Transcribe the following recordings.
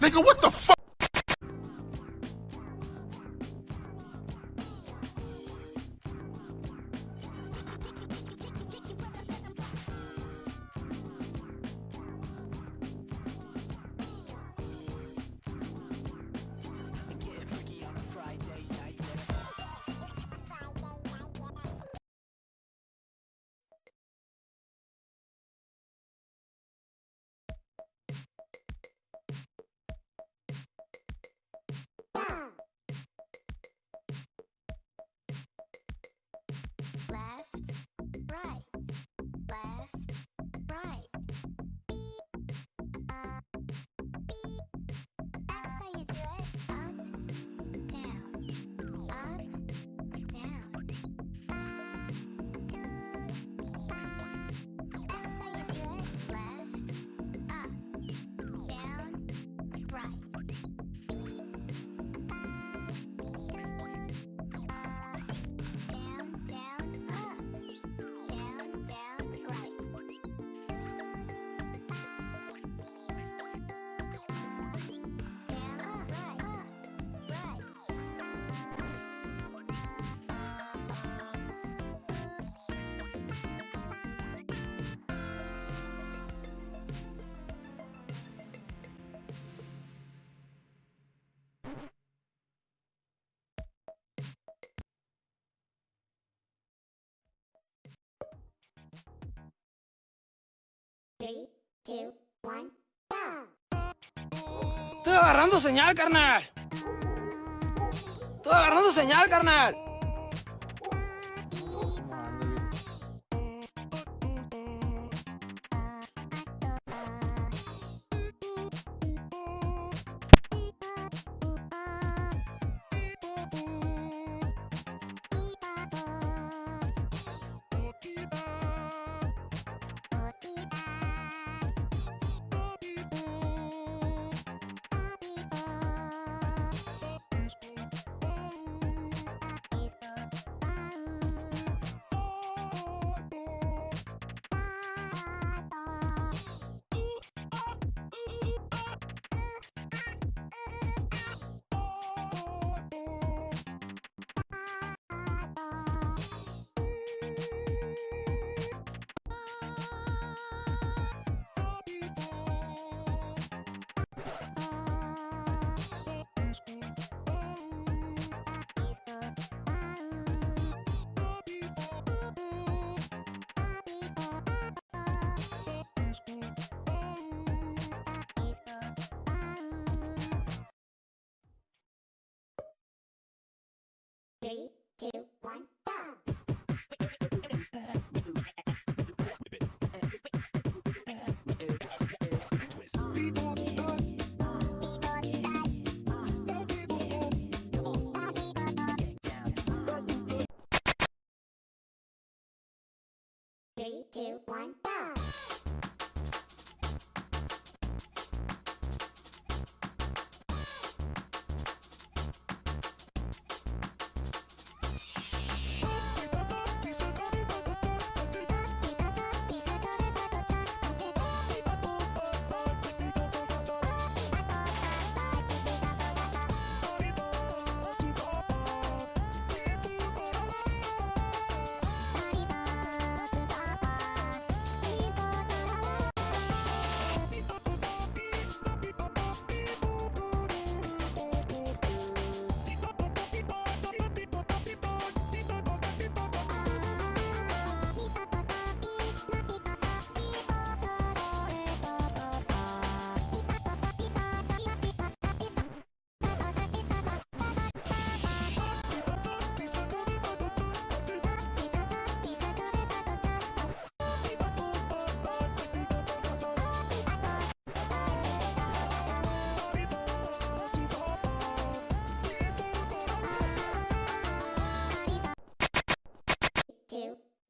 Nigga, what the fuck? Estoy agarrando señal, carnal. Estoy agarrando señal, carnal. Three, two, one, go!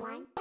One,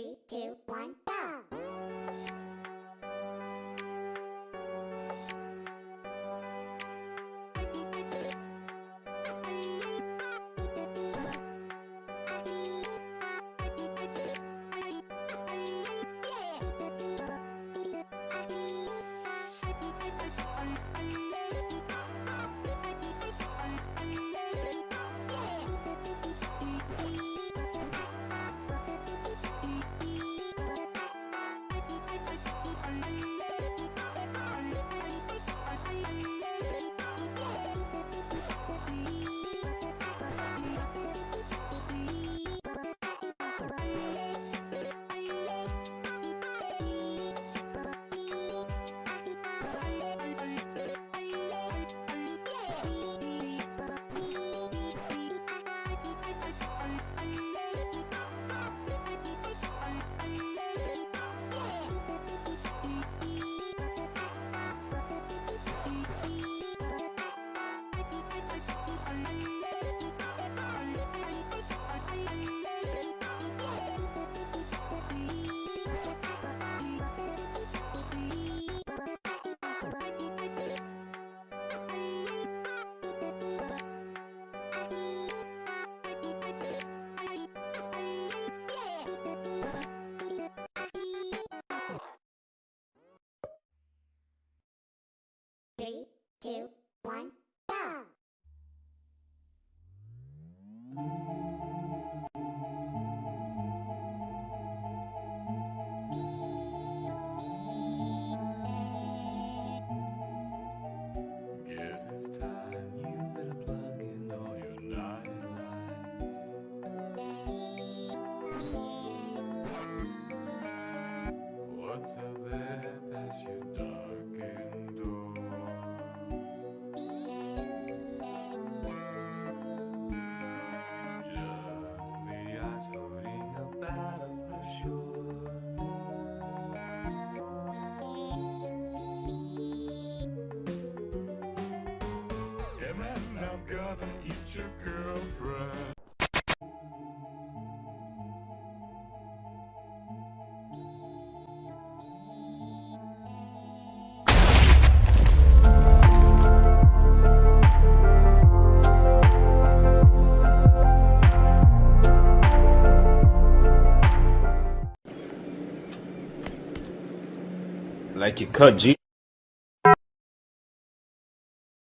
Three, two, one, Like your cut, G.